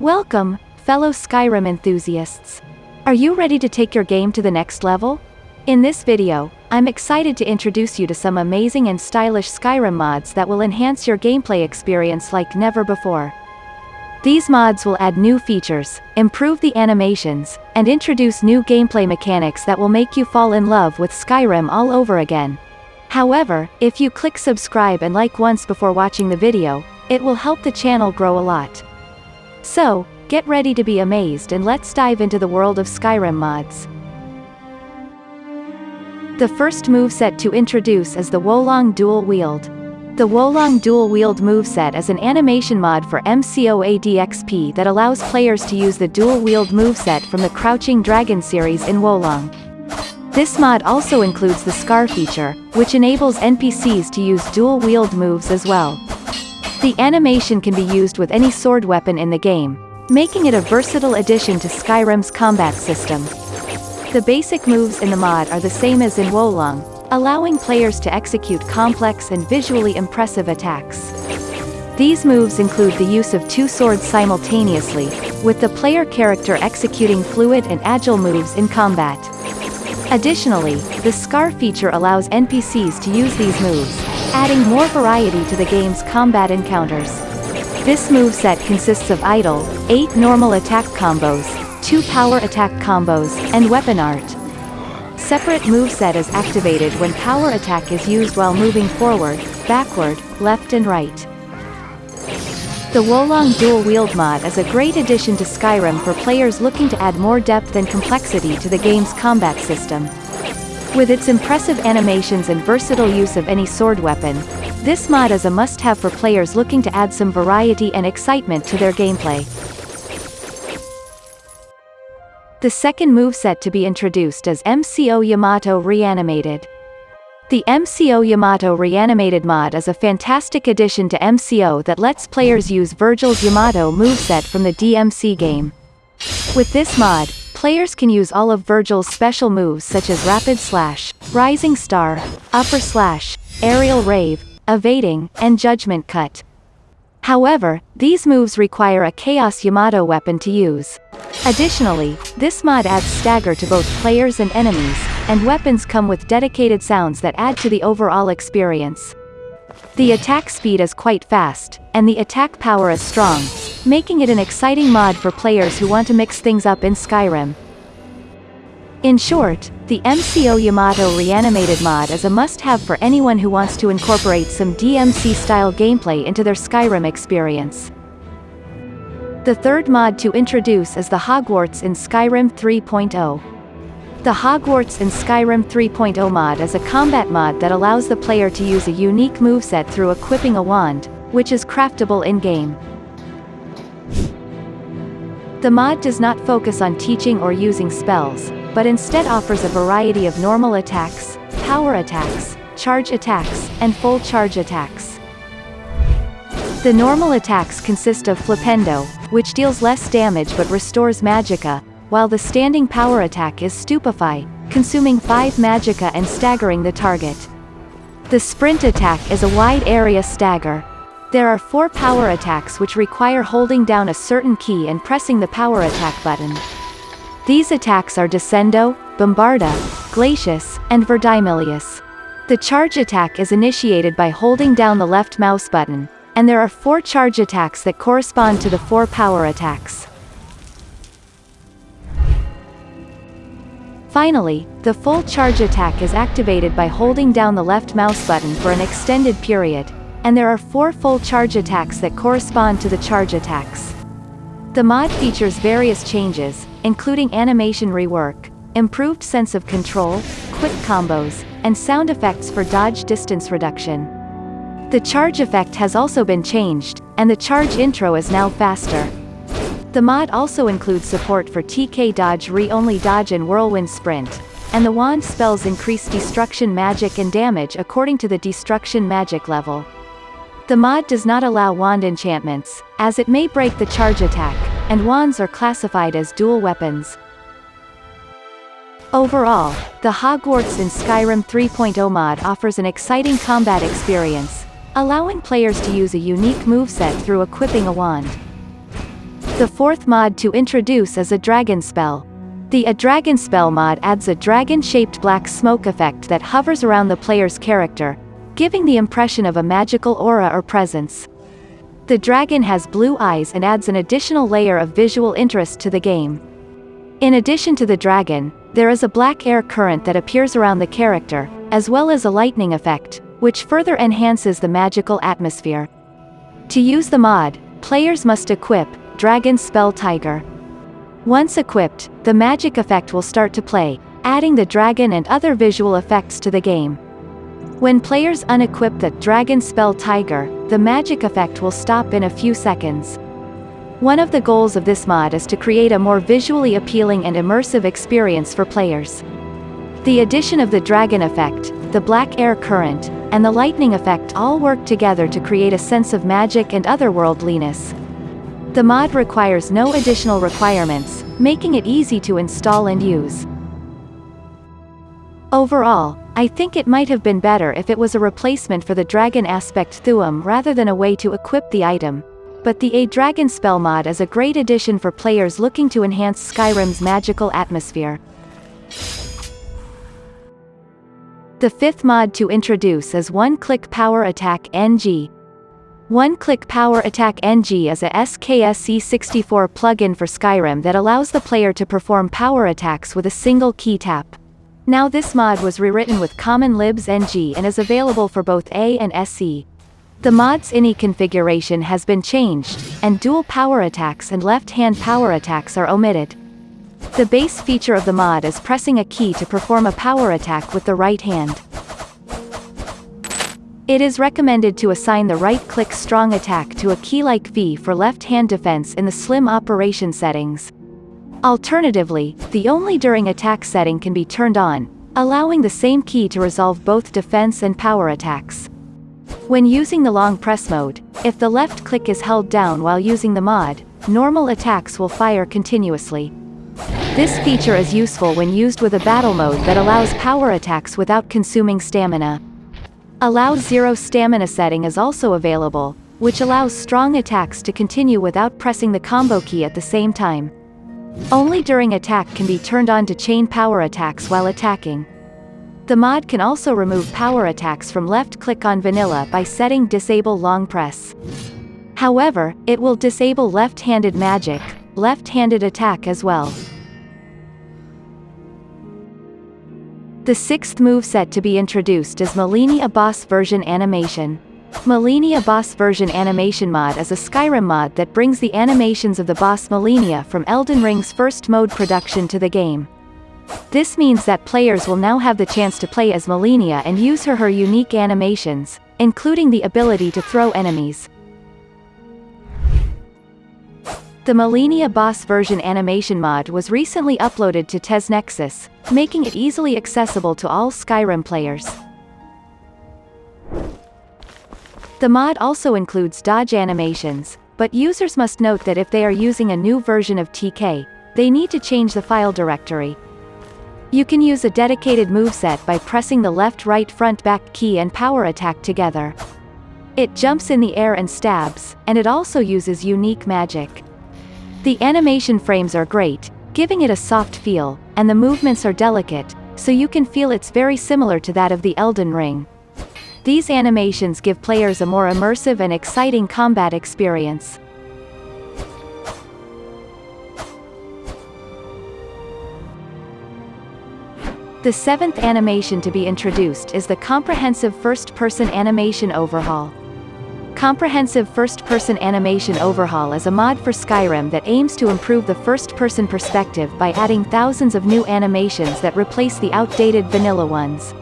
Welcome, fellow Skyrim enthusiasts. Are you ready to take your game to the next level? In this video, I'm excited to introduce you to some amazing and stylish Skyrim mods that will enhance your gameplay experience like never before. These mods will add new features, improve the animations, and introduce new gameplay mechanics that will make you fall in love with Skyrim all over again. However, if you click subscribe and like once before watching the video, it will help the channel grow a lot. So, get ready to be amazed and let's dive into the world of Skyrim mods. The first moveset to introduce is the Wolong Dual Wield. The Wolong Dual Wield moveset is an animation mod for MCOADXP that allows players to use the Dual Wield moveset from the Crouching Dragon series in Wolong. This mod also includes the Scar feature, which enables NPCs to use dual wield moves as well. The animation can be used with any sword weapon in the game, making it a versatile addition to Skyrim's combat system. The basic moves in the mod are the same as in Wolong, allowing players to execute complex and visually impressive attacks. These moves include the use of two swords simultaneously, with the player character executing fluid and agile moves in combat. Additionally, the Scar feature allows NPCs to use these moves, adding more variety to the game's combat encounters. This moveset consists of idle, 8 normal attack combos, 2 power attack combos, and weapon art. Separate moveset is activated when power attack is used while moving forward, backward, left and right. The Wolong Dual Wield mod is a great addition to Skyrim for players looking to add more depth and complexity to the game's combat system. With its impressive animations and versatile use of any sword weapon, this mod is a must-have for players looking to add some variety and excitement to their gameplay. The second moveset to be introduced is MCO Yamato Reanimated. The MCO Yamato Reanimated mod is a fantastic addition to MCO that lets players use Vergil's Yamato moveset from the DMC game. With this mod, Players can use all of Vergil's special moves such as Rapid Slash, Rising Star, Upper Slash, Aerial Rave, Evading, and Judgment Cut. However, these moves require a Chaos Yamato weapon to use. Additionally, this mod adds stagger to both players and enemies, and weapons come with dedicated sounds that add to the overall experience. The attack speed is quite fast, and the attack power is strong, making it an exciting mod for players who want to mix things up in Skyrim. In short, the MCO Yamato Reanimated mod is a must-have for anyone who wants to incorporate some DMC-style gameplay into their Skyrim experience. The third mod to introduce is the Hogwarts in Skyrim 3.0. The Hogwarts in Skyrim 3.0 mod is a combat mod that allows the player to use a unique moveset through equipping a wand, which is craftable in-game. The mod does not focus on teaching or using spells, but instead offers a variety of normal attacks, power attacks, charge attacks, and full charge attacks. The normal attacks consist of Flipendo, which deals less damage but restores magicka, while the standing power attack is Stupefy, consuming 5 magicka and staggering the target. The sprint attack is a wide area stagger, there are four power attacks which require holding down a certain key and pressing the power attack button. These attacks are Descendo, Bombarda, Glacius, and Verdimillious. The charge attack is initiated by holding down the left mouse button, and there are four charge attacks that correspond to the four power attacks. Finally, the full charge attack is activated by holding down the left mouse button for an extended period, and there are four full charge attacks that correspond to the charge attacks. The mod features various changes, including animation rework, improved sense of control, quick combos, and sound effects for dodge distance reduction. The charge effect has also been changed, and the charge intro is now faster. The mod also includes support for TK dodge re-only dodge and whirlwind sprint, and the wand spells increase destruction magic and damage according to the destruction magic level. The mod does not allow wand enchantments, as it may break the charge attack, and wands are classified as dual weapons. Overall, the Hogwarts in Skyrim 3.0 mod offers an exciting combat experience, allowing players to use a unique moveset through equipping a wand. The fourth mod to introduce is a dragon spell. The A Dragon Spell mod adds a dragon-shaped black smoke effect that hovers around the player's character, giving the impression of a magical aura or presence. The dragon has blue eyes and adds an additional layer of visual interest to the game. In addition to the dragon, there is a black air current that appears around the character, as well as a lightning effect, which further enhances the magical atmosphere. To use the mod, players must equip Dragon Spell Tiger. Once equipped, the magic effect will start to play, adding the dragon and other visual effects to the game. When players unequip the Dragon Spell Tiger, the magic effect will stop in a few seconds. One of the goals of this mod is to create a more visually appealing and immersive experience for players. The addition of the dragon effect, the black air current, and the lightning effect all work together to create a sense of magic and otherworldliness. The mod requires no additional requirements, making it easy to install and use. Overall, I think it might have been better if it was a replacement for the Dragon Aspect Thu'um rather than a way to equip the item. But the A Dragon spell mod is a great addition for players looking to enhance Skyrim's magical atmosphere. The fifth mod to introduce is One Click Power Attack NG, one-Click Power Attack NG is a SKSE64 plugin for Skyrim that allows the player to perform power attacks with a single key tap. Now this mod was rewritten with Common Libs NG and is available for both A and SE. The mod's INI configuration has been changed, and dual power attacks and left-hand power attacks are omitted. The base feature of the mod is pressing a key to perform a power attack with the right hand. It is recommended to assign the right-click strong attack to a key like V for left-hand defense in the slim operation settings. Alternatively, the only during attack setting can be turned on, allowing the same key to resolve both defense and power attacks. When using the long press mode, if the left click is held down while using the mod, normal attacks will fire continuously. This feature is useful when used with a battle mode that allows power attacks without consuming stamina. Allow zero stamina setting is also available, which allows strong attacks to continue without pressing the combo key at the same time. Only during attack can be turned on to chain power attacks while attacking. The mod can also remove power attacks from left click on vanilla by setting disable long press. However, it will disable left-handed magic, left-handed attack as well. The sixth moveset to be introduced is Malenia Boss Version Animation. Malenia Boss Version Animation Mod is a Skyrim mod that brings the animations of the boss Malenia from Elden Ring's first mode production to the game. This means that players will now have the chance to play as Malenia and use her her unique animations, including the ability to throw enemies. The Malenia Boss version animation mod was recently uploaded to TES Nexus, making it easily accessible to all Skyrim players. The mod also includes dodge animations, but users must note that if they are using a new version of TK, they need to change the file directory. You can use a dedicated moveset by pressing the left right front back key and power attack together. It jumps in the air and stabs, and it also uses unique magic. The animation frames are great, giving it a soft feel, and the movements are delicate, so you can feel it's very similar to that of the Elden Ring. These animations give players a more immersive and exciting combat experience. The seventh animation to be introduced is the comprehensive first-person animation overhaul. Comprehensive First-Person Animation Overhaul is a mod for Skyrim that aims to improve the first-person perspective by adding thousands of new animations that replace the outdated vanilla ones.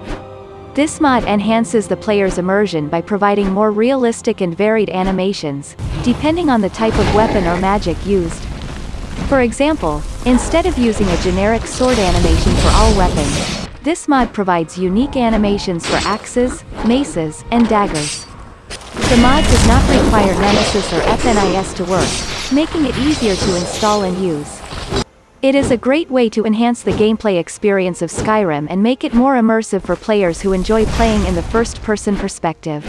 This mod enhances the player's immersion by providing more realistic and varied animations, depending on the type of weapon or magic used. For example, instead of using a generic sword animation for all weapons, this mod provides unique animations for axes, maces, and daggers. The mod does not require Nemesis or FNIS to work, making it easier to install and use. It is a great way to enhance the gameplay experience of Skyrim and make it more immersive for players who enjoy playing in the first-person perspective.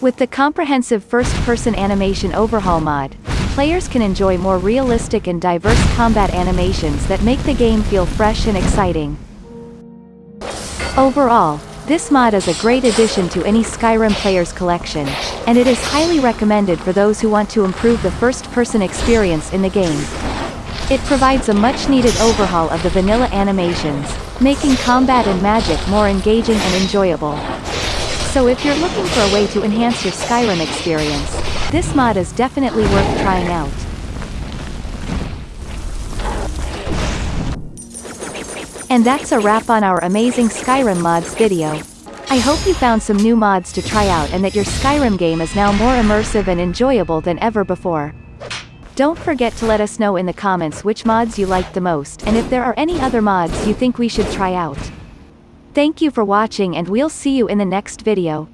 With the comprehensive first-person animation overhaul mod, players can enjoy more realistic and diverse combat animations that make the game feel fresh and exciting. Overall, this mod is a great addition to any Skyrim player's collection, and it is highly recommended for those who want to improve the first-person experience in the game. It provides a much-needed overhaul of the vanilla animations, making combat and magic more engaging and enjoyable. So if you're looking for a way to enhance your Skyrim experience, this mod is definitely worth trying out. And that's a wrap on our amazing Skyrim mods video. I hope you found some new mods to try out and that your Skyrim game is now more immersive and enjoyable than ever before. Don't forget to let us know in the comments which mods you liked the most and if there are any other mods you think we should try out. Thank you for watching and we'll see you in the next video.